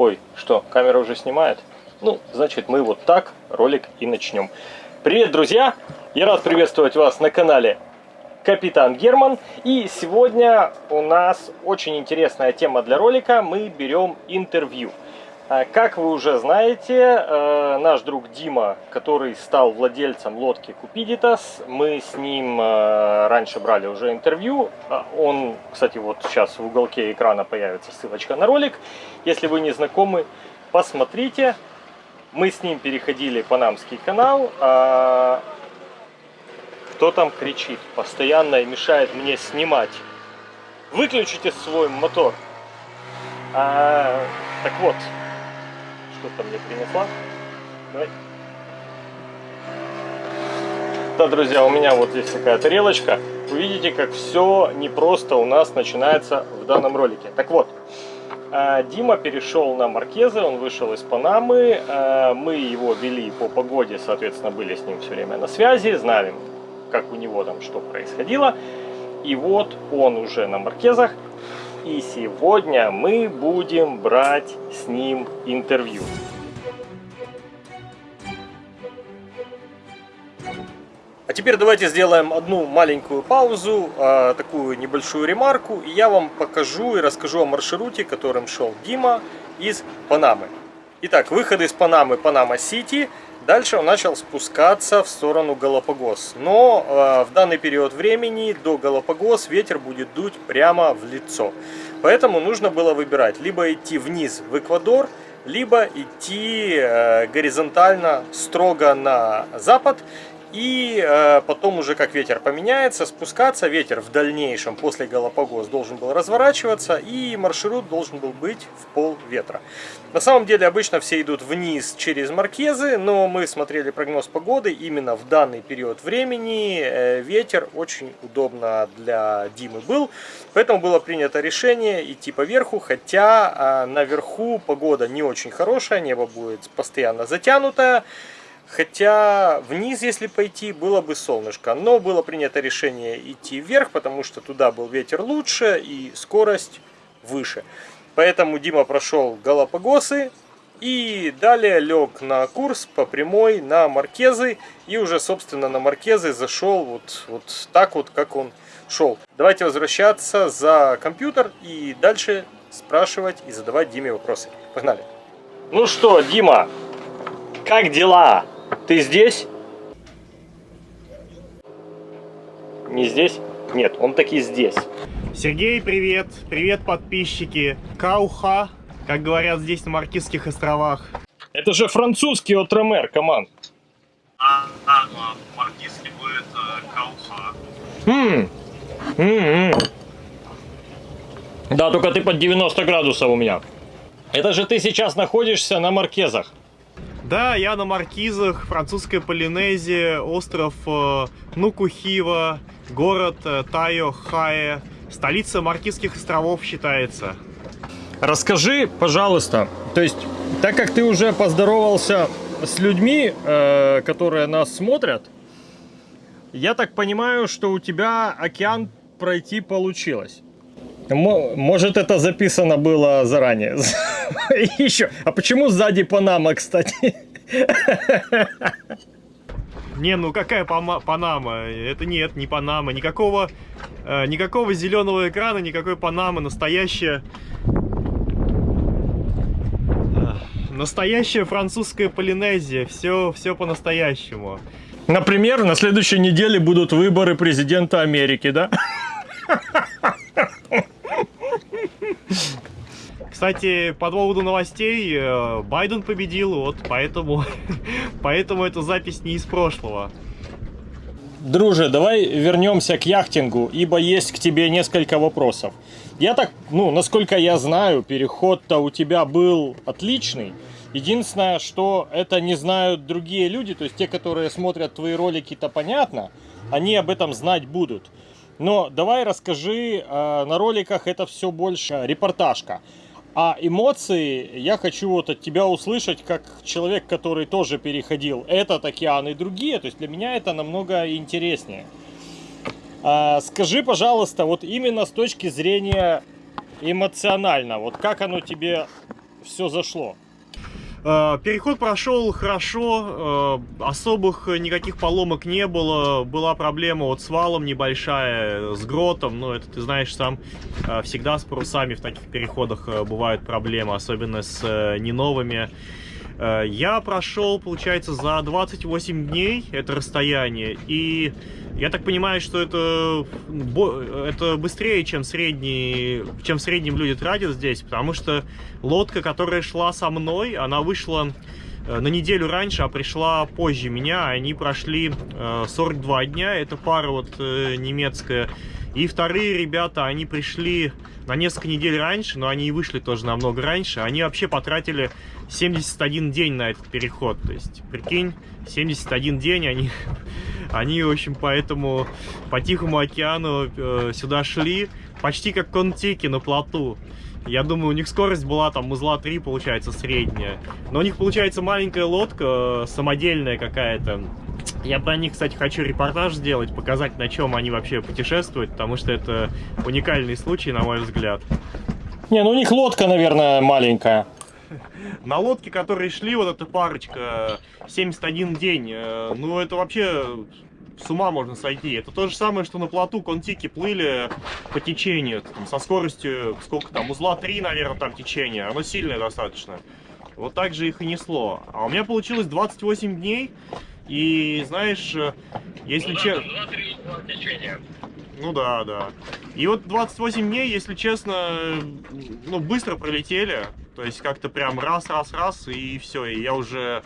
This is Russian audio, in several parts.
Ой, что, камера уже снимает? Ну, значит, мы вот так ролик и начнем. Привет, друзья! Я рад приветствовать вас на канале Капитан Герман. И сегодня у нас очень интересная тема для ролика. Мы берем интервью. А, как вы уже знаете, э, наш друг Дима, который стал владельцем лодки Купидитас, мы с ним э, раньше брали уже интервью. А, он, кстати, вот сейчас в уголке экрана появится ссылочка на ролик. Если вы не знакомы, посмотрите. Мы с ним переходили Панамский канал. А, кто там кричит? Постоянно мешает мне снимать. Выключите свой мотор. Так вот, что-то мне принесла. Давай. Да, друзья, у меня вот здесь такая тарелочка. Вы видите, как все непросто у нас начинается в данном ролике. Так вот, а, Дима перешел на Маркезы, он вышел из Панамы. А, мы его вели по погоде, соответственно, были с ним все время на связи, знали, как у него там что происходило. И вот он уже на Маркезах. И сегодня мы будем брать с ним интервью. А теперь давайте сделаем одну маленькую паузу, а, такую небольшую ремарку, и я вам покажу и расскажу о маршруте, которым шел Дима из Панамы. Итак, выход из Панамы, Панама-Сити. Дальше он начал спускаться в сторону Галапагос. Но э, в данный период времени до Галапагос ветер будет дуть прямо в лицо. Поэтому нужно было выбирать, либо идти вниз в Эквадор, либо идти э, горизонтально строго на запад и э, потом уже как ветер поменяется, спускаться. Ветер в дальнейшем после Галапагос должен был разворачиваться и маршрут должен был быть в пол ветра. На самом деле обычно все идут вниз через Маркезы, но мы смотрели прогноз погоды. Именно в данный период времени э, ветер очень удобно для Димы был. Поэтому было принято решение идти по верху, хотя э, наверху погода не очень хорошая, небо будет постоянно затянутое. Хотя вниз, если пойти, было бы солнышко. Но было принято решение идти вверх, потому что туда был ветер лучше и скорость выше. Поэтому Дима прошел Галапагосы и далее лег на курс по прямой на Маркезы. И уже, собственно, на Маркезы зашел вот, вот так вот, как он шел. Давайте возвращаться за компьютер и дальше спрашивать и задавать Диме вопросы. Погнали! Ну что, Дима, как дела? Ты здесь? Не здесь? Нет, он таки здесь. Сергей, привет. Привет, подписчики. Кауха, как говорят здесь на Маркизских островах. Это же французский отромер, команд. А, а, а маркизский будет э, Кауха. Хм. М -м -м. Да, только ты под 90 градусов у меня. Это же ты сейчас находишься на Маркезах. Да, я на Маркизах, французская Полинезия, остров э, Нукухива, город э, Тайо-Хае, столица Маркизских островов считается. Расскажи, пожалуйста, то есть, так как ты уже поздоровался с людьми, э, которые нас смотрят, я так понимаю, что у тебя океан пройти получилось. Может, это записано было заранее. Еще. А почему сзади Панама, кстати? Не, ну какая Панама? Это нет, не Панама. Никакого, э, никакого зеленого экрана, никакой Панамы. Настоящая... Э, настоящая французская Полинезия. Все, все по-настоящему. Например, на следующей неделе будут выборы президента Америки, да? Кстати, по поводу новостей, э, Байден победил, вот, поэтому, поэтому эта запись не из прошлого. Друже, давай вернемся к яхтингу, ибо есть к тебе несколько вопросов. Я так, ну, насколько я знаю, переход-то у тебя был отличный. Единственное, что это не знают другие люди, то есть те, которые смотрят твои ролики-то понятно, они об этом знать будут. Но давай расскажи, э, на роликах это все больше репортажка. А эмоции я хочу вот от тебя услышать, как человек, который тоже переходил этот океан и другие. То есть для меня это намного интереснее. А, скажи, пожалуйста, вот именно с точки зрения эмоционально, вот как оно тебе все зашло? Э, переход прошел хорошо, э, особых никаких поломок не было. Была проблема вот с валом небольшая, с гротом, но это ты знаешь сам, э, всегда с парусами в таких переходах бывают проблемы, особенно с не новыми. Я прошел, получается, за 28 дней это расстояние, и я так понимаю, что это, это быстрее, чем, средний, чем в среднем люди тратят здесь, потому что лодка, которая шла со мной, она вышла э, на неделю раньше, а пришла позже меня. Они прошли 42 э, дня, это пара вот э, немецкая. И вторые ребята, они пришли на несколько недель раньше, но они и вышли тоже намного раньше. Они вообще потратили 71 день на этот переход. То есть, прикинь, 71 день они Они, в общем, поэтому по Тихому океану э, сюда шли, почти как контики на плоту. Я думаю, у них скорость была там узла 3, получается, средняя. Но у них, получается, маленькая лодка, э, самодельная какая-то. Я про них, кстати, хочу репортаж сделать, показать, на чем они вообще путешествуют, потому что это уникальный случай, на мой взгляд. Не, ну у них лодка, наверное, маленькая. На лодке, которые шли, вот эта парочка, 71 день, э, ну это вообще с ума можно сойти. Это то же самое, что на плоту контики плыли по течению, там, со скоростью, сколько там, узла 3, наверное, там течение, оно сильное достаточно. Вот так же их и несло. А у меня получилось 28 дней, и знаешь, э, если ну, честно... Ну да, да. И вот 28 дней, если честно, ну быстро пролетели. То есть как-то прям раз, раз, раз, и все. И я уже,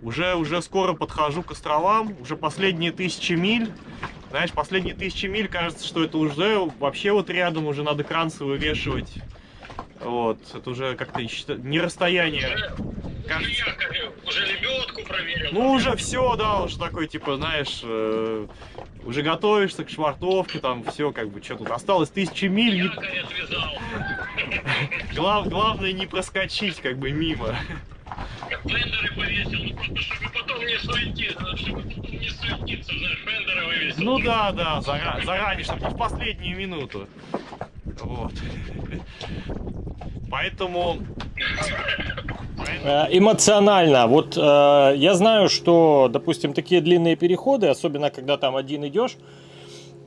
уже, уже скоро подхожу к островам. Уже последние тысячи миль. Знаешь, последние тысячи миль, кажется, что это уже вообще вот рядом уже надо кранцы вывешивать. Вот, это уже как-то не расстояние. Уже, уже, уже лебедку проверил. Ну, уже все, да, уже такой, типа, знаешь, э, уже готовишься к швартовке, там все, как бы, что тут осталось, тысячи миль. Не... Глав, главное не проскочить, как бы, мимо. Фендеры повесил, ну просто чтобы потом не суетиться, чтобы не суетиться, знаешь, фендеры вывесил. Ну да, да, зара заранее, чтобы в последнюю минуту. Вот. Поэтому... Э, эмоционально. Вот э, я знаю, что, допустим, такие длинные переходы, особенно когда там один идешь,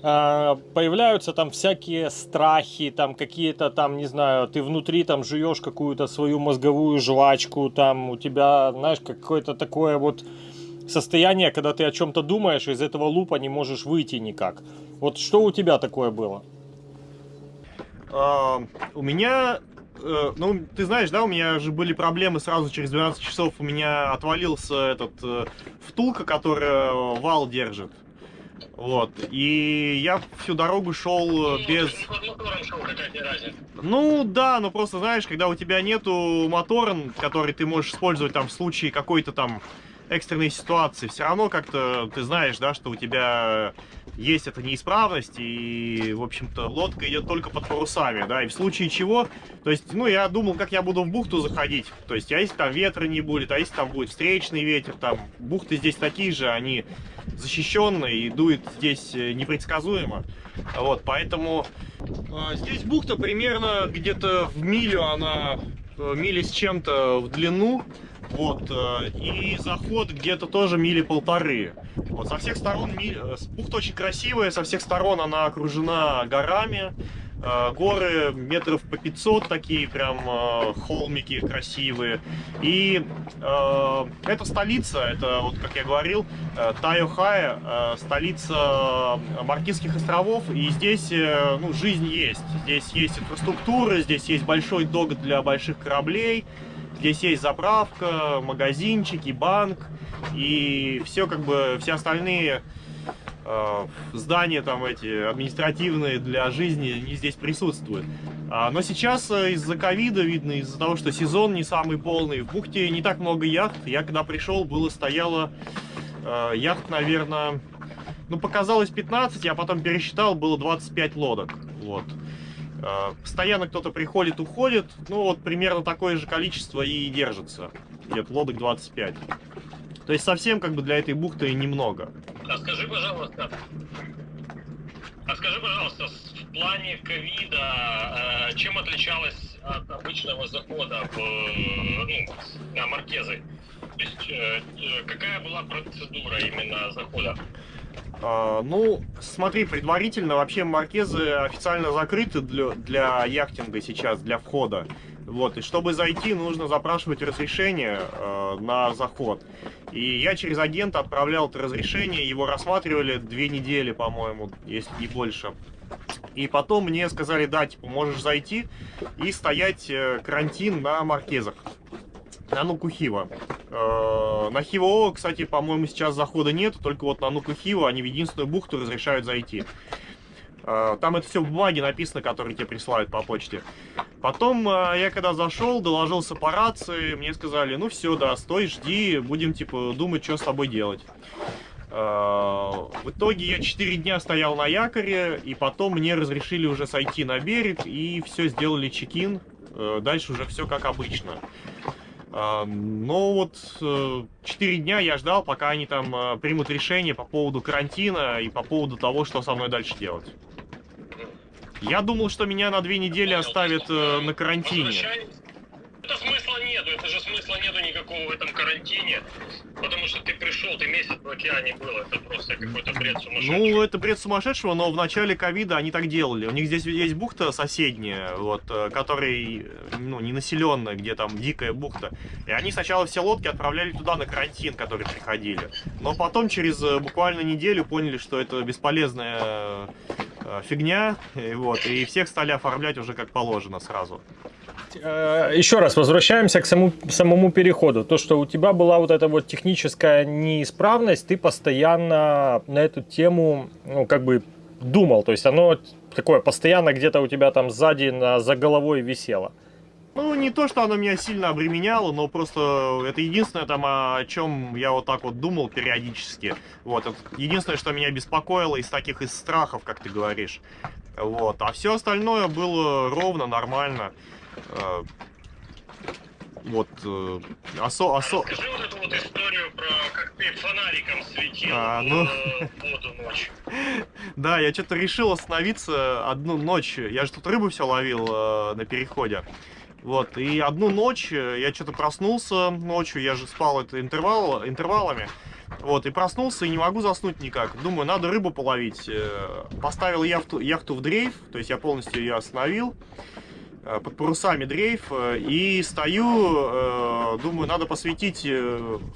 э, появляются там всякие страхи, там какие-то там, не знаю, ты внутри там жуешь какую-то свою мозговую жвачку, там у тебя, знаешь, какое-то такое вот состояние, когда ты о чем-то думаешь, из этого лупа не можешь выйти никак. Вот что у тебя такое было? Uh, у меня Э, ну, ты знаешь, да, у меня же были проблемы сразу через 12 часов. У меня отвалился этот э, втулка, которая вал держит. Вот. И я всю дорогу шел без... Ну да, но просто знаешь, когда у тебя нету мотора, который ты можешь использовать там в случае какой-то там экстренной ситуации, все равно как-то ты знаешь, да, что у тебя есть эта неисправность, и, в общем-то, лодка идет только под парусами, да, и в случае чего, то есть, ну, я думал, как я буду в бухту заходить, то есть, а если там ветра не будет, а если там будет встречный ветер, там, бухты здесь такие же, они защищенные, и дует здесь э, непредсказуемо, вот, поэтому э, здесь бухта примерно где-то в милю, она э, мили с чем-то в длину, вот, э, и заход где-то тоже мили полторы. Вот, со всех сторон, э, бухта очень красивая, со всех сторон она окружена горами. Э, горы метров по 500 такие прям холмики красивые. И э, это столица, это вот как я говорил, Тайохая, столица Маркизских островов. И здесь ну, жизнь есть. Здесь есть инфраструктура, здесь есть большой док для больших кораблей. Здесь есть заправка, магазинчики, банк и все как бы, все остальные э, здания там эти административные для жизни не здесь присутствуют. А, но сейчас э, из-за ковида, видно, из-за того, что сезон не самый полный, в бухте не так много яхт. Я когда пришел, было стояло э, яхт, наверное, ну показалось 15, я потом пересчитал, было 25 лодок. Вот. Э, постоянно кто-то приходит, уходит. Ну, вот примерно такое же количество и держится. Где-то лодок 25. То есть совсем как бы для этой бухты немного. А скажи, пожалуйста, а скажи, пожалуйста, в плане ковида, э, чем отличалась от обычного захода в, э, ну, на Маркезы? То есть, какая была процедура именно захода? А, ну, смотри, предварительно вообще маркезы официально закрыты для, для яхтинга сейчас, для входа. Вот, и чтобы зайти, нужно запрашивать разрешение э, на заход. И я через агента отправлял это разрешение, его рассматривали две недели, по-моему, если не больше. И потом мне сказали, да, типа, можешь зайти и стоять э, карантин на маркезах. На Нукухива. Э, на Хивоо, кстати, по-моему, сейчас захода нет, только вот на Нукухива они в единственную бухту разрешают зайти. Э, там это все в бумаге написано, которые тебе присылают по почте. Потом э, я когда зашел, доложился по рации, мне сказали, ну все, да, стой, жди, будем, типа, думать, что с тобой делать. В итоге я 4 дня стоял на якоре, и потом мне разрешили уже сойти на берег, и все, сделали чекин. Дальше уже все как обычно. Но вот 4 дня я ждал, пока они там э, примут решение по поводу карантина и по поводу того, что со мной дальше делать. Я думал, что меня на две недели оставят э, на карантине. Нету, это же смысла нету никакого в этом карантине. Потому что ты пришел, ты месяц в океане был, это просто какой-то бред сумасшедший. Ну, это бред сумасшедшего, но в начале ковида они так делали. У них здесь есть бухта соседняя, вот, э, которая, ну, не населенная, где там дикая бухта. И они сначала все лодки отправляли туда на карантин, которые приходили. Но потом, через э, буквально неделю, поняли, что это бесполезная фигня, и вот, и всех стали оформлять уже как положено сразу. Э, еще раз возвращаемся к самому, самому переходу. То, что у тебя была вот эта вот техническая неисправность, ты постоянно на эту тему, ну, как бы думал. То есть оно такое постоянно где-то у тебя там сзади на, за головой висело. Ну, не то, что оно меня сильно обременяло, но просто это единственное, там, о чем я вот так вот думал периодически. Вот, это единственное, что меня беспокоило из таких из страхов, как ты говоришь. Вот, а все остальное было ровно, нормально. Э, вот, э, осо, осо... Расскажи вот эту вот историю про как ты фонариком светил а, ну... воду ночью. Да, я что-то решил остановиться одну ночь. Я же тут рыбу все ловил э, на переходе. Вот, и одну ночь я что-то проснулся ночью, я же спал это интервал, интервалами. Вот, и проснулся, и не могу заснуть никак. Думаю, надо рыбу половить. Поставил яхту, яхту в дрейф, то есть я полностью ее остановил. Э, под парусами дрейф, э, и стою, э, думаю, надо посветить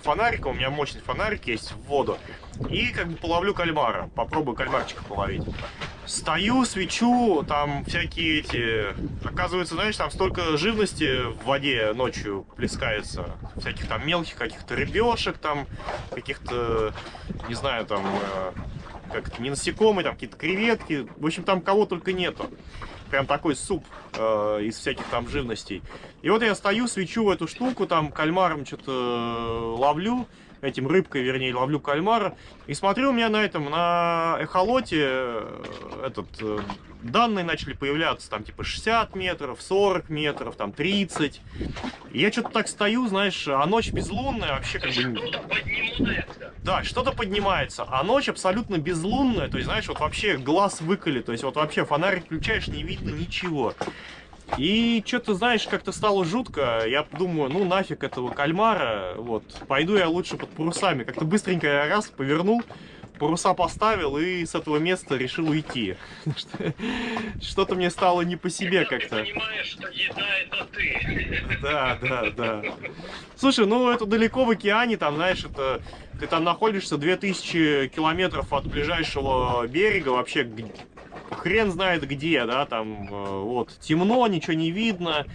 фонариком, у меня мощный фонарик есть в воду, и как бы половлю кальмара, попробую кальмарчика половить. Стою, свечу, там всякие эти... Оказывается, знаешь, там столько живности в воде ночью плескается. Всяких там мелких каких-то рыбешек, там каких-то, не знаю, там как не насекомые, там какие-то креветки. В общем, там кого только нету прям такой суп э, из всяких там живностей. И вот я стою, свечу в эту штуку, там кальмаром что-то э, ловлю, этим рыбкой, вернее, ловлю кальмара. И смотрю, у меня на этом, на эхолоте, э, этот, э, данные начали появляться, там, типа, 60 метров, 40 метров, там, 30. И я что-то так стою, знаешь, а ночь безлунная, вообще как бы... Да, что-то поднимается, а ночь абсолютно безлунная, то есть, знаешь, вот вообще глаз выколи, то есть вот вообще фонарик включаешь, не видно ничего. И что-то, знаешь, как-то стало жутко. Я думаю, ну нафиг этого кальмара, вот, пойду я лучше под парусами. Как-то быстренько я раз повернул, паруса поставил и с этого места решил уйти. Что-то мне стало не по себе как-то. Понимаешь, что еда это ты. Да, да, да. Слушай, ну это далеко в океане, там, знаешь, это ты там находишься 2000 километров от ближайшего берега, вообще хрен знает где, да, там, э, вот, темно, ничего не видно,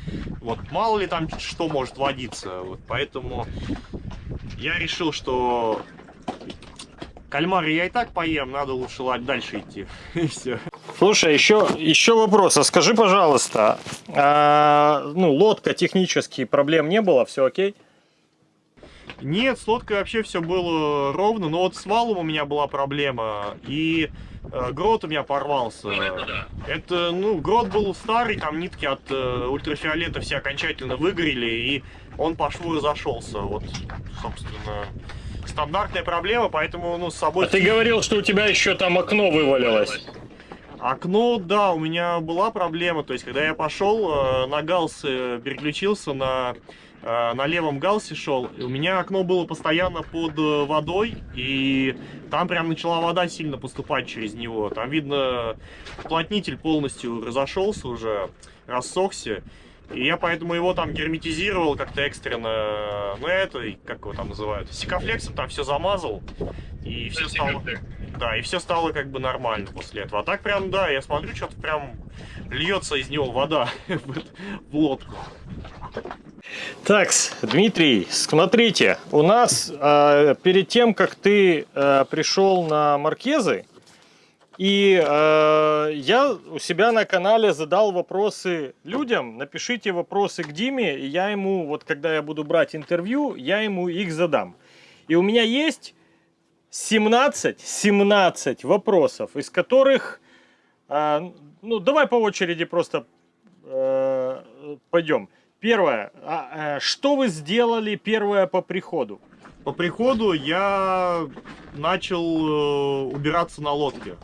вот, мало ли там что может водиться, вот, поэтому я решил, что Кальмары я и так поем, надо лучше дальше идти. И все. Слушай, еще, еще вопрос. А скажи, пожалуйста, а, ну, лодка технически проблем не было, все окей? Нет, с лодкой вообще все было ровно, но вот с валом у меня была проблема, и грот у меня порвался. Ну, это, да. это, ну, грот был старый, там нитки от э, ультрафиолета все окончательно выгорели, и он по шву разошелся. Вот, собственно, стандартная проблема, поэтому, ну, с собой... А ты говорил, что у тебя еще там окно вывалилось. Окно, да, у меня была проблема. То есть, когда я пошел, э, на галс э, переключился, на, э, на левом галсе шел, у меня окно было постоянно под водой, и там прям начала вода сильно поступать через него. Там, видно, уплотнитель полностью разошелся уже, рассохся. И я поэтому его там герметизировал как-то экстренно, ну это, как его там называют, сикофлексом там все замазал, и все стало... Да, и все стало как бы нормально после этого. А так прям, да, я смотрю, что-то прям льется из него вода в лодку. Так, Дмитрий, смотрите, у нас э, перед тем, как ты э, пришел на Маркезы, и э, я у себя на канале задал вопросы людям. Напишите вопросы к Диме, и я ему, вот когда я буду брать интервью, я ему их задам. И у меня есть 17, 17 вопросов, из которых, э, ну давай по очереди просто э, пойдем. Первое, а, э, что вы сделали первое по приходу? По приходу я начал э, убираться на лодке.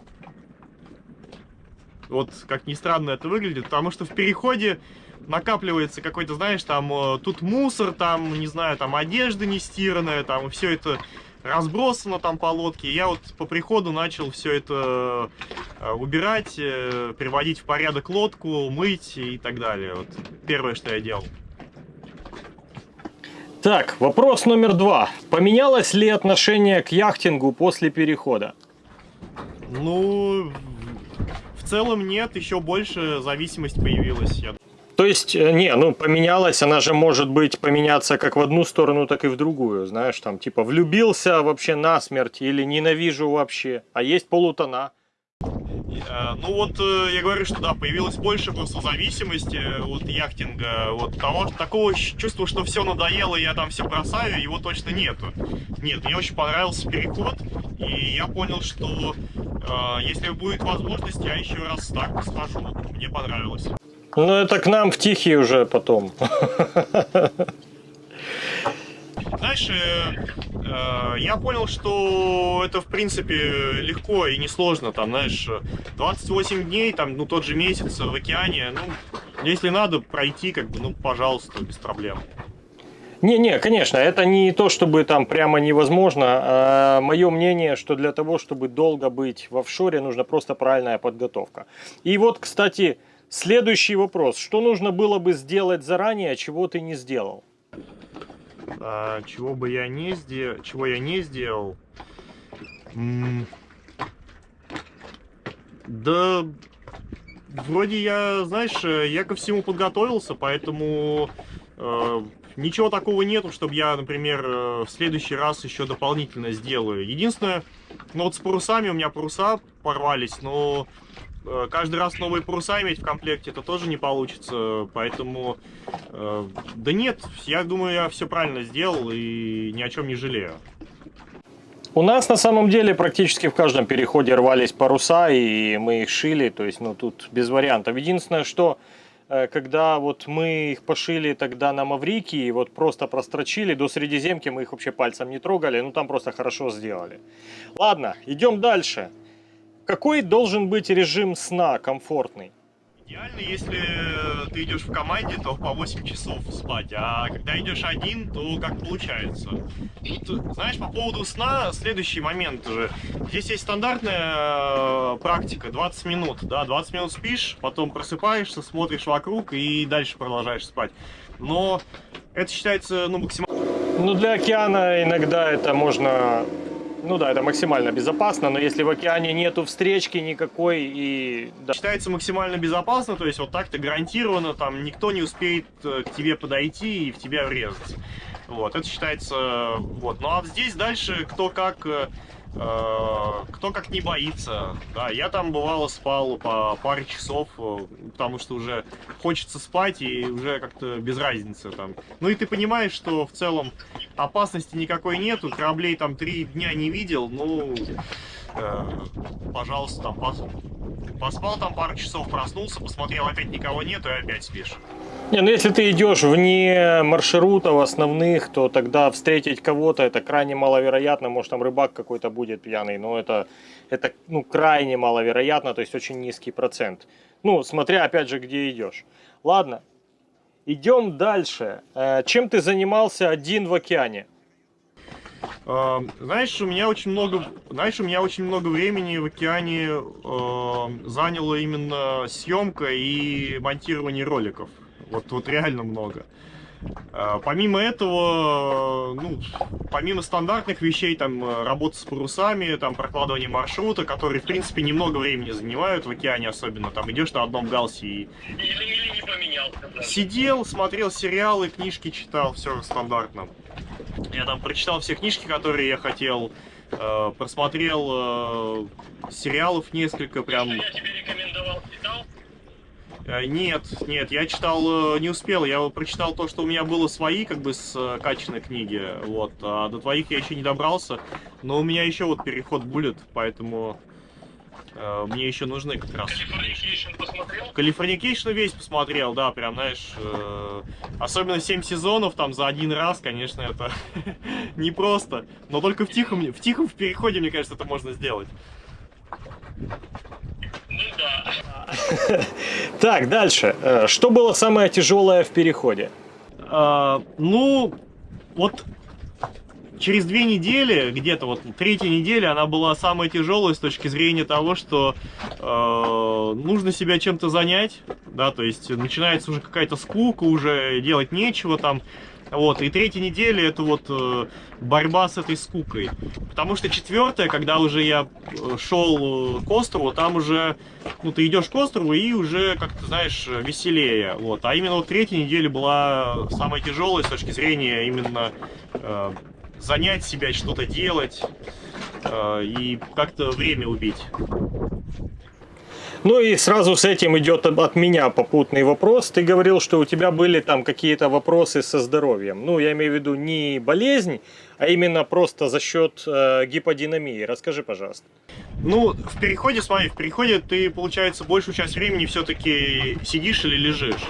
Вот как ни странно это выглядит, потому что в переходе накапливается какой-то, знаешь, там э, тут мусор, там, не знаю, там одежда не стиранная, там все это разбросано там по лодке. Я вот по приходу начал все это э, убирать, э, приводить в порядок лодку, мыть и так далее. Вот первое, что я делал. Так, вопрос номер два. Поменялось ли отношение к яхтингу после перехода? Ну, в целом нет, еще больше зависимость появилась. Я... То есть, э, не, ну поменялась, она же может быть поменяться как в одну сторону, так и в другую, знаешь, там типа влюбился вообще насмерть или ненавижу вообще, а есть полутона. Э, ну вот э, я говорю, что да, появилось больше просто зависимости от яхтинга, вот того, такого чувства, что все надоело, я там все бросаю, его точно нету. Нет, мне очень понравился переход, и я понял, что если будет возможность, я еще раз так схожу. Мне понравилось. Ну это к нам в Тихий уже потом. Знаешь, э, э, я понял, что это, в принципе, легко и несложно. Там, знаешь, 28 дней, там, ну, тот же месяц в океане. Ну, если надо пройти, как бы, ну, пожалуйста, без проблем. Не-не, конечно, это не то, чтобы там прямо невозможно. А мое мнение, что для того, чтобы долго быть в офшоре, нужна просто правильная подготовка. И вот, кстати, следующий вопрос. Что нужно было бы сделать заранее, а чего ты не сделал? А, чего бы я не сделал, чего я не сделал? да, вроде я, знаешь, я ко всему подготовился, поэтому э, ничего такого нету, чтобы я, например, э, в следующий раз еще дополнительно сделаю. Единственное, ну вот с парусами у меня паруса порвались, но Э, каждый раз новые паруса иметь в комплекте, это тоже не получится. Поэтому, э, да нет, я думаю, я все правильно сделал и ни о чем не жалею. У нас на самом деле практически в каждом переходе рвались паруса, и мы их шили, то есть, ну, тут без вариантов. Единственное, что когда вот мы их пошили тогда на Маврикии, вот просто прострочили, до Средиземки мы их вообще пальцем не трогали, ну там просто хорошо сделали. Ладно, идем дальше. Какой должен быть режим сна комфортный? Идеально, если ты идешь в команде, то по 8 часов спать, а когда идешь один, то как получается. Тут, знаешь, по поводу сна, следующий момент уже. Здесь есть стандартная э, практика, 20 минут, да, 20 минут спишь, потом просыпаешься, смотришь вокруг и дальше продолжаешь спать. Но это считается, ну, максимально... Ну, для океана иногда это можно ну да, это максимально безопасно, но если в океане нету встречки никакой и... Да. Считается максимально безопасно, то есть вот так-то гарантированно, там никто не успеет э, к тебе подойти и в тебя врезаться. Вот, это считается, вот. Ну а здесь дальше кто как э, Э, кто как не боится. Да, я там бывало спал по паре часов, э, потому что уже хочется спать и уже как-то без разницы там. Ну и ты понимаешь, что в целом опасности никакой нету, кораблей там три дня не видел, ну, э, пожалуйста, там пос Поспал там пару часов, проснулся, посмотрел, опять никого нету, и опять спишь. Не, ну если ты идешь вне маршрутов основных, то тогда встретить кого-то это крайне маловероятно. Может там рыбак какой-то будет пьяный, но это, это ну, крайне маловероятно, то есть очень низкий процент. Ну, смотря опять же, где идешь. Ладно, идем дальше. Э, Чем ты занимался один в океане? Э, Знаешь, у меня очень много, знаешь, у меня очень много времени в океане э, заняло именно съемка и монтирование роликов. Вот, вот реально много. Э, Помимо этого, ну, помимо стандартных вещей, там, э, работа с парусами, там, прокладывание маршрута, которые, в принципе, немного времени занимают в океане особенно, там, идешь на одном галсе и Или, или не поменялся. Сидел, смотрел сериалы, книжки читал, все стандартно. Я там прочитал все книжки, которые я хотел, э, просмотрел э, сериалов несколько, прям... Я тебе нет, нет, я читал, э, не успел, я прочитал то, что у меня было свои, как бы, с э, качественной книги, вот, а до твоих я еще не добрался, но у меня еще вот переход будет, поэтому э, мне еще нужны как раз. Californication посмотрел? Californication весь посмотрел, да, прям, знаешь, э, особенно 7 сезонов там за один раз, конечно, это непросто, но только в тихом, в тихом в переходе, мне кажется, это можно сделать. Ну. Так, дальше. Э, Что было самое тяжелое в переходе? А, ну, вот через две недели, где-то вот третья неделя, она была самая тяжелая с точки зрения того, что э, нужно себя чем-то занять, да, то есть начинается уже какая-то скука, уже делать нечего там, вот, и третья неделя это вот э, борьба с этой скукой. Потому что четвертая, когда уже я э, шел э, к острову, там уже, ну, ты идешь к острову и уже, как ты знаешь, веселее. Вот. А именно вот третья неделя была самая тяжелая с точки зрения именно э, занять себя, что-то делать э, и как-то время убить. Ну и сразу с этим идет от меня попутный вопрос. Ты говорил, что у тебя были там какие-то вопросы со здоровьем. Ну, я имею в виду не болезнь, а именно просто за счет э, гиподинамии. Расскажи, пожалуйста. Ну, в переходе, смотри, в переходе ты, получается, большую часть времени все-таки сидишь или лежишь.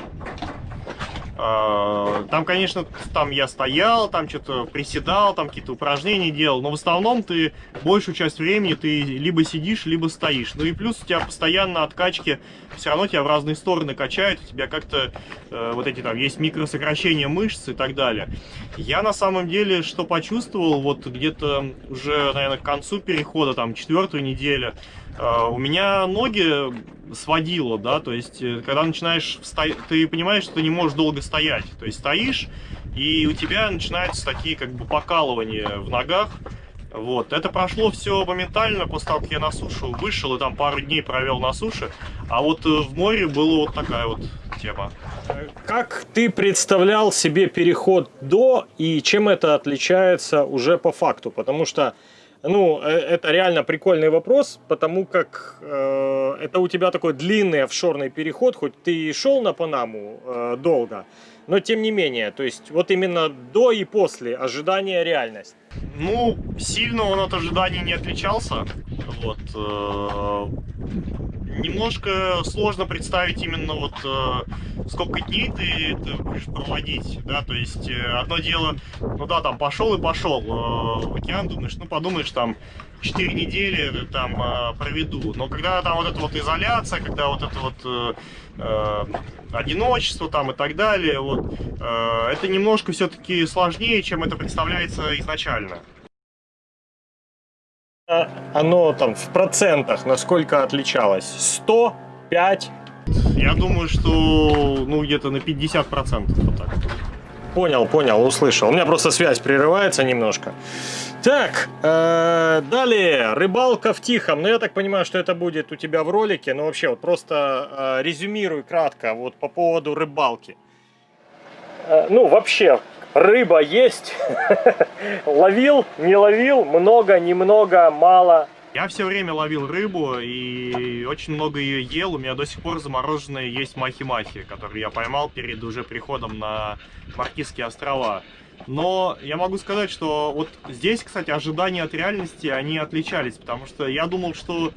А, Там, конечно, там я стоял, там что-то приседал, там какие-то упражнения делал, но в основном ты большую часть времени ты либо сидишь, либо стоишь. Ну и плюс у тебя постоянно откачки, все равно тебя в разные стороны качают, у тебя как-то э, вот эти там есть микросокращения мышц и так далее. Я на самом деле что почувствовал, вот где-то уже, наверное, к концу перехода, там, четвертую неделю, у меня ноги сводило, да, то есть, э, когда начинаешь встоять, ты понимаешь, что ты не можешь долго стоять, то есть стоишь, и у тебя начинаются такие, как бы, покалывания в ногах, вот, это прошло все моментально после того, как я на сушу вышел и там пару дней провел на суше, а вот э, в море была вот такая вот тема. Как ты представлял себе переход до и чем это отличается уже по факту? Потому что, ну, э, это реально прикольный вопрос, потому как э, это у тебя такой длинный офшорный переход, хоть ты и шел на Панаму э, долго, но тем не менее, то есть вот именно до и после ожидания реальность. Ну, сильно он от ожиданий не отличался. Вот. э, Немножко сложно представить именно вот э, сколько дней ты это будешь проводить, да, то есть э, одно дело, ну да, там пошел и пошел э, в океан, думаешь, ну подумаешь, там 4 недели там э, проведу, но когда там вот эта вот изоляция, когда вот это вот э, э, одиночество там и так далее, вот, э, это немножко все-таки сложнее, чем это представляется изначально. А Оно там в процентах насколько отличалось? 100? 5? Я думаю, что ну где-то на 50% вот так. Понял, понял, услышал. У меня просто связь прерывается немножко. Так, э, далее, рыбалка в Тихом. Ну, я так понимаю, что это будет у тебя в ролике. Но вообще, вот просто э, резюмируй кратко вот по поводу рыбалки. Э, ну, вообще, рыба есть. Ловил, не ловил, много, немного, мало. Я все время ловил рыбу и очень много ее ел. У меня до сих пор замороженные есть махи-махи, которые я поймал перед уже приходом на Маркизские острова. Но я могу сказать, что вот здесь, кстати, ожидания от реальности, они отличались, потому что я думал, что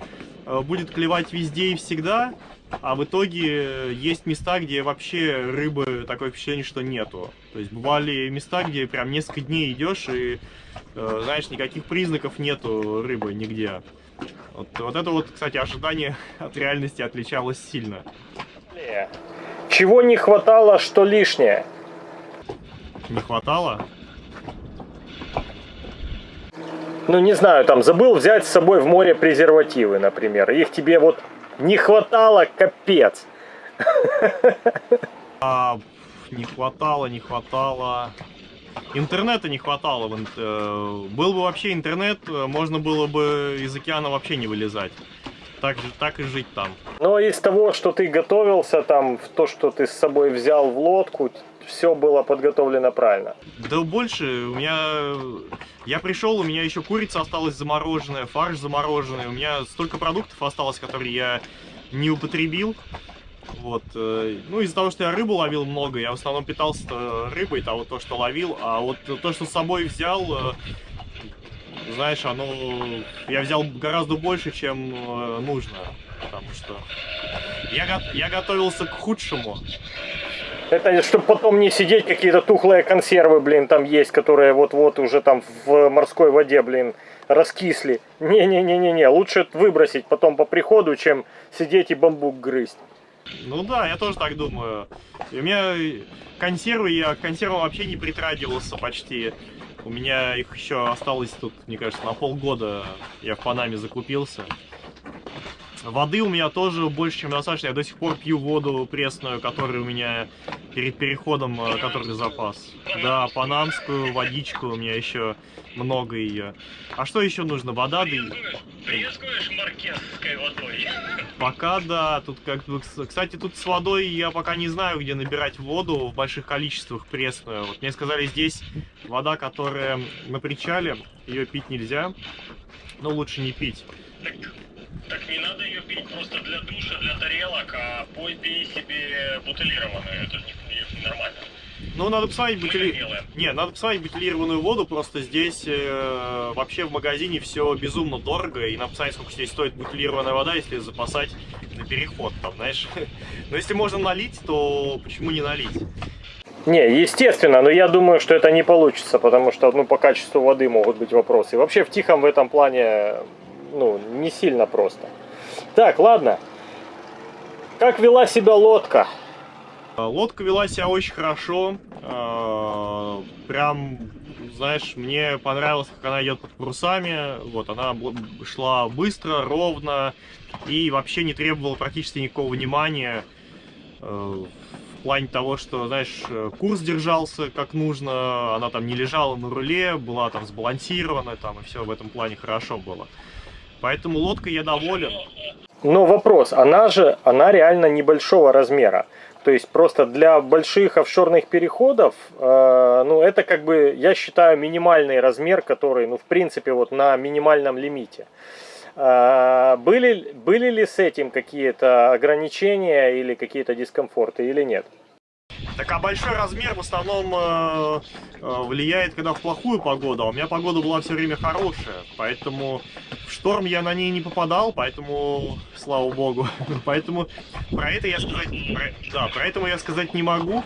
э, будет клевать везде и всегда, а в итоге есть места, где вообще рыбы такое впечатление, что нету. То есть бывали места, где прям несколько дней идешь и, э, знаешь, никаких признаков нету рыбы нигде. Вот, вот это вот, кстати, ожидание от реальности отличалось сильно. Чего не хватало, что лишнее? Не хватало? Ну, не знаю, там, забыл взять с собой в море презервативы, например. Их тебе вот не хватало, капец. А, не хватало, не хватало. Интернета не хватало. э, Был бы вообще интернет, э, можно было бы из океана вообще не вылезать. Так, же- так и жить там. Но из того, что ты готовился, там, в то, что ты с собой взял в лодку, все было подготовлено правильно. Да больше, у меня... Я пришел, у меня еще курица осталась замороженная, фарш замороженный, у меня столько продуктов осталось, которые я не употребил. Вот. э, Ну, из-за того, что я рыбу ловил много, я в основном питался рыбой, того, то, что ловил, а вот то, что с собой взял, э, знаешь, оно... Я взял гораздо больше, чем э, нужно, потому что я, го- я готовился к худшему. Это чтобы потом не сидеть, какие-то тухлые консервы, блин, там есть, которые вот-вот уже там в морской воде, блин, раскисли. Не-не-не-не-не, лучше выбросить потом по приходу, чем сидеть и бамбук грызть. Ну да, я тоже так думаю. У меня консервы, я консервам вообще не притрагивался почти. У меня их еще осталось тут, мне кажется, на полгода я в Панаме закупился. Воды у меня тоже больше, чем достаточно. Я до сих пор пью воду пресную, которая у меня перед переходом, э, который запас. Да, панамскую водичку у меня еще много ее. А что еще нужно? Вода, да и- водой. Пока да, тут как бы, кс- кстати, тут с водой я пока не знаю, где набирать воду в больших количествах пресную. Вот мне сказали, здесь вода, которая на причале, ее пить нельзя. Ну, лучше не пить. Так, не надо ее пить просто для душа, для тарелок, а пой пей себе бутылированную. Это же не, не нормально. Ну, надо посмотреть делаем. Не, надо посмотреть бутилированную воду, просто здесь э, вообще в магазине все безумно дорого, и надо посмотреть, сколько здесь стоит бутилированная вода, если запасать на переход, там, знаешь. Но если можно налить, то почему не налить? Не, естественно, но я думаю, что это не получится, потому что ну, по качеству воды могут быть вопросы. Вообще в Тихом в этом плане ну, не сильно просто. Так, ладно. Как вела себя лодка? А, Лодка вела себя очень хорошо. а, Прям, знаешь, мне понравилось, как она идет под парусами. Вот, она шла быстро, ровно и вообще не требовала практически никакого внимания. э, В плане того, что, знаешь, курс держался как нужно, она там не лежала на руле, была там сбалансирована, там и все в этом плане хорошо было. Поэтому лодкой я доволен. Но вопрос, она же, она реально небольшого размера. То есть просто для больших офшорных переходов, э, ну это как бы, я считаю, минимальный размер, который, ну в принципе, вот на минимальном лимите. Э, были, были ли с этим какие-то ограничения или какие-то дискомфорты или нет? Так а большой размер в основном э, э, влияет, когда в плохую погоду, а у меня погода была все время хорошая, поэтому в шторм я на ней не попадал, поэтому, слава богу, поэтому про это я сказать, про- да, про это я сказать не могу,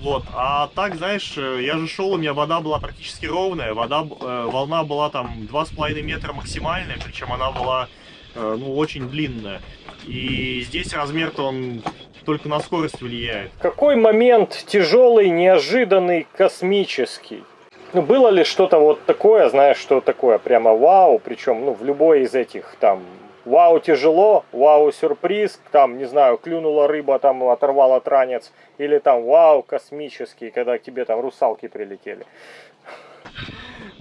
вот, а так, знаешь, э, я же шел, у меня вода была практически ровная, вода, э, волна была там 2,5 метра максимальная, причем она была, ну, очень длинная, и здесь размер-то он только на скорость влияет. Какой момент тяжелый, неожиданный, космический? Ну, было ли что-то вот такое, знаешь, что такое прямо вау, причем, ну, в любой из этих, там, вау тяжело, вау сюрприз, там, не знаю, клюнула рыба, там, оторвала транец, или там вау космический, когда к тебе там русалки прилетели.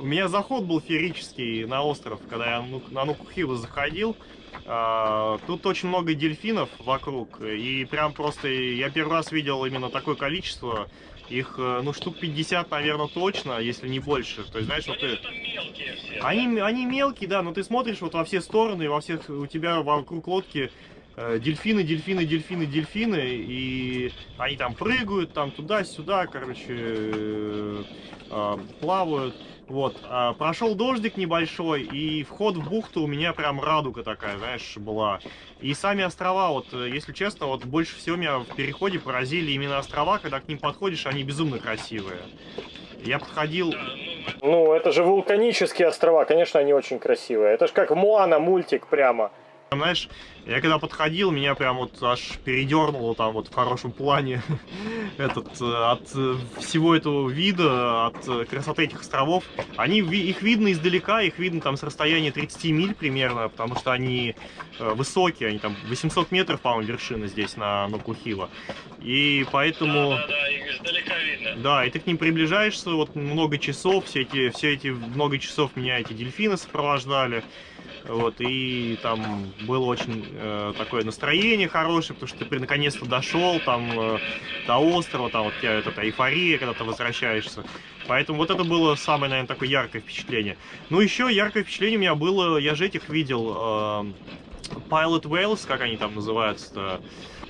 У меня заход был феерический на остров, когда я на Нукухиву заходил. А, Тут очень много дельфинов вокруг, и прям просто я первый раз видел именно такое количество. Их, э, ну, штук 50, наверное, точно, если не больше. То есть, знаешь, вот ты... мелкие все. Они, они мелкие, да, но ты смотришь вот во все стороны, во всех, у тебя вокруг лодки э, дельфины, дельфины, дельфины, дельфины, и они там прыгают, там туда-сюда, короче, э, э, плавают. Вот, а, прошел дождик небольшой, и вход в бухту у меня прям радуга такая, знаешь, была. И сами острова, вот, э, если честно, вот больше всего меня в переходе поразили именно острова, когда к ним подходишь, они безумно красивые. Я подходил... Ну, это же вулканические острова, конечно, они очень красивые. Это же как Моана мультик прямо. Там, знаешь, я когда подходил, меня прям вот аж передернуло там вот в хорошем плане этот, э, от э, всего этого вида, от э, красоты этих островов. Они, их видно издалека, их видно там с расстояния 30 миль примерно, потому что они высокие, они там 800 метров, по-моему, вершина здесь на, на Кухила. И поэтому... Да, да, да, их издалека видно. Да, и ты к ним приближаешься, вот много часов, все эти, все эти много часов меня эти дельфины сопровождали. Вот, и там было очень э, такое настроение хорошее, потому что ты наконец-то дошел там э, до острова, там вот у тебя эта эйфория, когда ты возвращаешься. Поэтому вот это было самое, наверное, такое яркое впечатление. Ну, еще яркое впечатление у меня было, я же этих видел, э, Pilot Whales, как они там называются-то?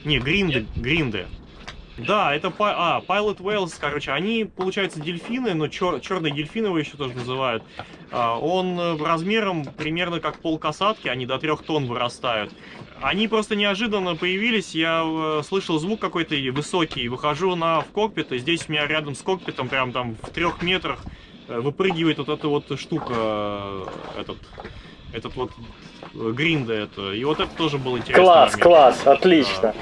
Не, гринды, гринды. Да, это а, Pilot Whales, короче, они, получается, дельфины, но чер- черные дельфины его еще тоже называют. А, Он э, размером примерно как полкасатки, они до трех тонн вырастают. Они просто неожиданно появились, я э, слышал звук какой-то высокий, выхожу на в кокпит, и здесь у меня рядом с кокпитом, прям там в трех метрах, э, выпрыгивает вот эта вот штука, этот, этот вот гринда это. И вот это тоже был интересный Класс, момент. класс, отлично.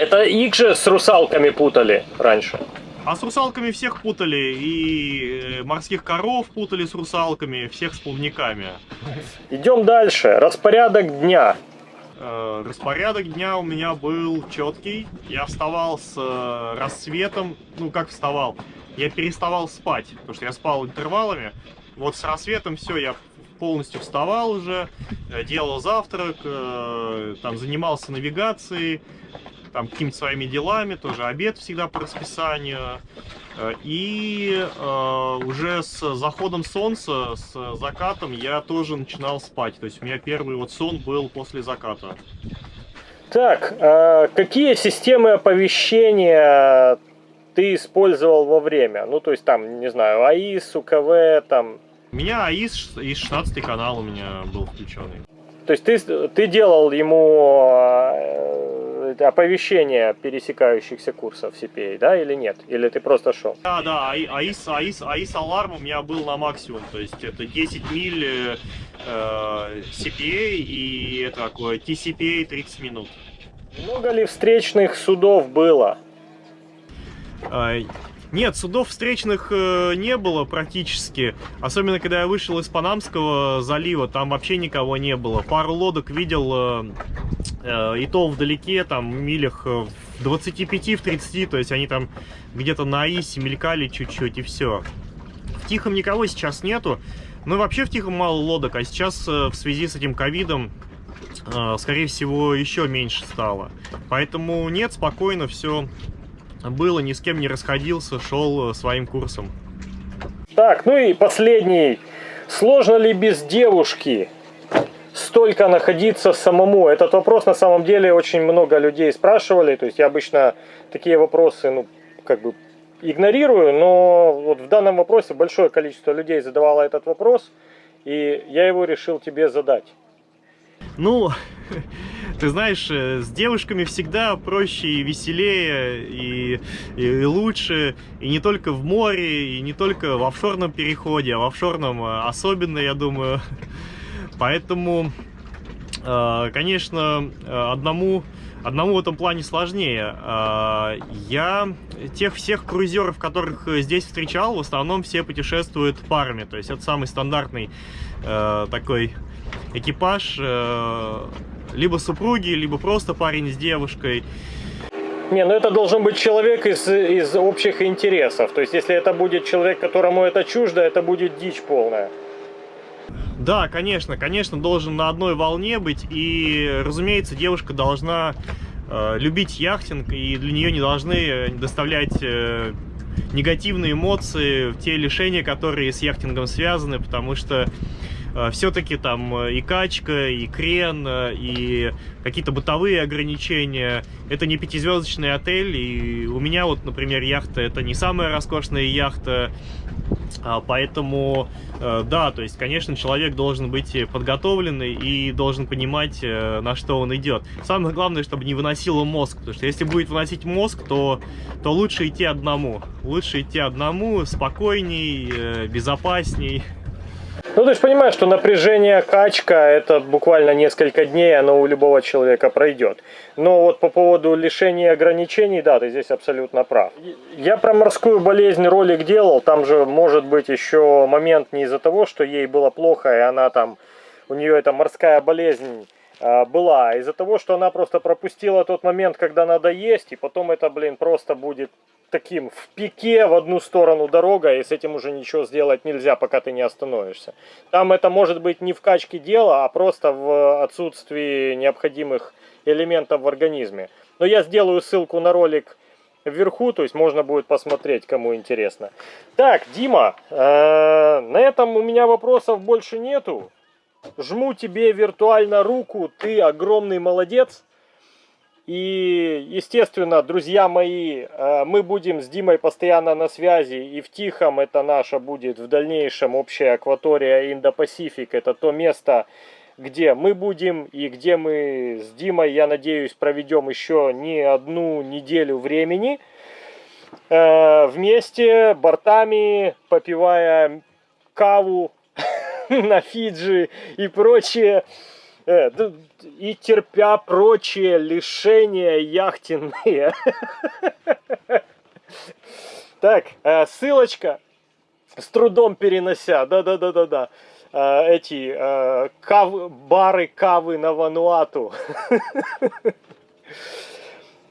Это их же с русалками путали раньше. А с русалками всех путали, и э, морских коров путали с русалками, всех с плавниками. Идем дальше. Распорядок дня. Э, Распорядок дня у меня был четкий. Я вставал с э, рассветом. Ну, как вставал? Я переставал спать, потому что я спал интервалами. Вот с рассветом все, я полностью вставал уже, делал завтрак, э, там занимался навигацией, там какими-то своими делами, тоже обед всегда по расписанию. Э, И э, уже с заходом солнца, с закатом я тоже начинал спать. То есть у меня первый вот сон был после заката. Так, а какие системы оповещения ты использовал во время? Ну, то есть там, не знаю, АИС, УКВ, там. У меня АИС и 16 канал у меня был включенный. То есть ты, ты делал ему э, оповещение пересекающихся курсов CPA, да, или нет? Или ты просто шел? Да, да, АИ- АИС, АИС, АИС аларм у меня был на максимум. То есть это 10 миль э, э, CPA и это такое TCPA 30 минут. Много ли встречных судов было? А, Нет, судов встречных э, не было практически. Особенно, когда я вышел из Панамского залива, там вообще никого не было. Пару лодок видел, э, э, и то вдалеке, там, милях э, в 25, в 30, то есть они там где-то на Исе мелькали чуть-чуть, и все. В Тихом никого сейчас нету. Ну и вообще в Тихом мало лодок, а сейчас э, в связи с этим ковидом, э, скорее всего, еще меньше стало. Поэтому нет, спокойно все было, ни с кем не расходился, шел э, своим курсом. Так, ну и последний. Сложно ли без девушки столько находиться самому? Этот вопрос на самом деле очень много людей спрашивали. То есть я обычно такие вопросы, ну, как бы игнорирую, но вот в данном вопросе большое количество людей задавало этот вопрос, и я его решил тебе задать. Ну, ты знаешь, э, с девушками всегда проще и веселее, и, и- и лучше, и не только в море, и не только в офшорном переходе, а в офшорном э, особенно, я думаю. Поэтому, э, конечно, э, одному, одному в этом плане сложнее. Э, Я тех всех круизеров, которых здесь встречал, в основном все путешествуют парами. То есть это самый стандартный такой экипаж, либо супруги, либо просто парень с девушкой. Не, ну это должен быть человек из, из общих интересов. То есть если это будет человек, которому это чуждо, это будет дичь полная. Да, конечно, конечно, должен на одной волне быть. И, разумеется, девушка должна э, любить яхтинг, и для нее не должны э, доставлять э, негативные эмоции, те лишения, которые с яхтингом связаны, потому что все-таки там э, и качка, и крен, э, и какие-то бытовые ограничения. Это не пятизвездочный отель, и у меня вот, например, яхта это не самая роскошная яхта, поэтому, э, да, то есть, конечно, человек должен быть подготовленный и должен понимать, на что он идет. Самое главное, чтобы не выносило мозг, потому что если будет выносить мозг, то, то лучше идти одному. Лучше идти одному, спокойней, безопасней. Ну, ты же понимаешь, что напряжение качка, это буквально несколько дней, оно у любого человека пройдет. Но вот по поводу лишения ограничений, да, ты здесь абсолютно прав. Я про морскую болезнь ролик делал, там же может быть еще момент не из-за того, что ей было плохо, и она там, у нее эта морская болезнь а, была, а из-за того, что она просто пропустила тот момент, когда надо есть, и потом это, блин, просто будет таким в пике в одну сторону дорога, и с этим уже ничего сделать нельзя, пока ты не остановишься. Там это может быть не в качке дела, а просто в отсутствии необходимых элементов в организме. Но я сделаю ссылку на ролик вверху, то есть можно будет посмотреть, кому интересно. Так, Дима, э, на этом у меня вопросов больше нету. Жму тебе виртуально руку, ты огромный молодец. И, естественно, друзья мои, э, мы будем с Димой постоянно на связи. И в Тихом это наша будет в дальнейшем общая акватория Индо-Пасифик. Это то место, где мы будем и где мы с Димой, я надеюсь, проведем еще не одну неделю времени. Э, вместе, бортами, попивая каву на Фиджи и прочее. Э, и терпя прочие лишения яхтенные. Так, э, ссылочка, с трудом перенося, да-да-да-да-да, э, эти кав, бары кавы на Вануату.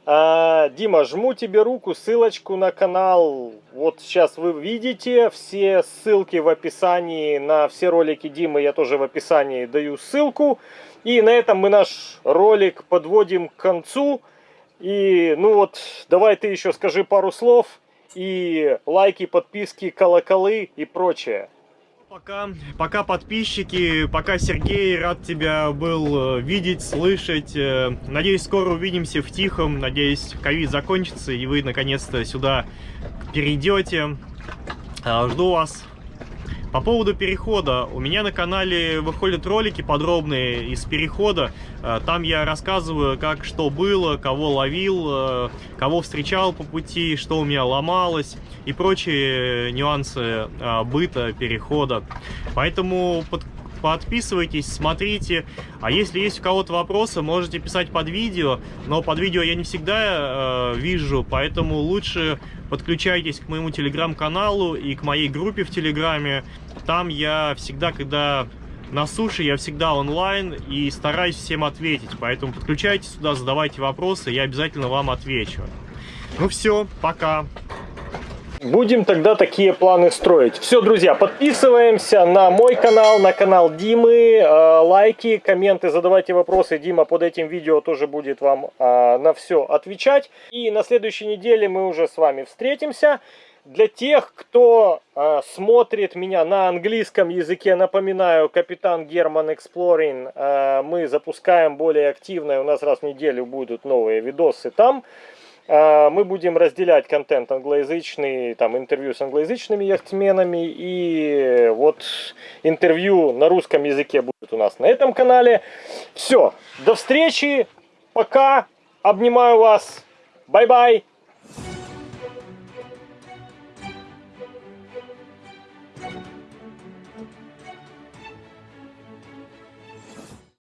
Дима, жму тебе руку, ссылочку на канал, вот сейчас вы видите, все ссылки в описании на все ролики Димы, я тоже в описании даю ссылку. И на этом мы наш ролик подводим к концу. И, ну вот, давай ты еще скажи пару слов. И лайки, подписки, колоколы и прочее. Пока, пока подписчики, пока Сергей, рад тебя был э, видеть, слышать. Э, надеюсь, скоро увидимся в Тихом. Надеюсь, ковид закончится и вы наконец-то сюда перейдете. Э, жду вас по поводу перехода, у меня на канале выходят ролики подробные из перехода. Э, там я рассказываю, как что было, кого ловил, э, кого встречал по пути, что у меня ломалось и прочие нюансы э, быта, перехода. Поэтому под, подписывайтесь, смотрите. А если есть у кого-то вопросы, можете писать под видео. Но под видео я не всегда э, вижу, поэтому лучше подключайтесь к моему телеграм-каналу и к моей группе в телеграме. Там я всегда, когда на суше, я всегда онлайн и стараюсь всем ответить. Поэтому подключайтесь сюда, задавайте вопросы, я обязательно вам отвечу. Ну все, пока. Будем тогда такие планы строить. Все, друзья, подписываемся на мой канал, на канал Димы. Э, лайки, комменты, задавайте вопросы. Дима под этим видео тоже будет вам э, на все отвечать. И на следующей неделе мы уже с вами встретимся. Для тех, кто э, смотрит меня на английском языке, напоминаю, Капитан Герман Эксплорин, мы запускаем более активно, у нас раз в неделю будут новые видосы там. А, мы будем разделять контент англоязычный, там интервью с англоязычными яхтсменами и вот интервью на русском языке будет у нас на этом канале. Все, до встречи, пока, обнимаю вас, бай-бай.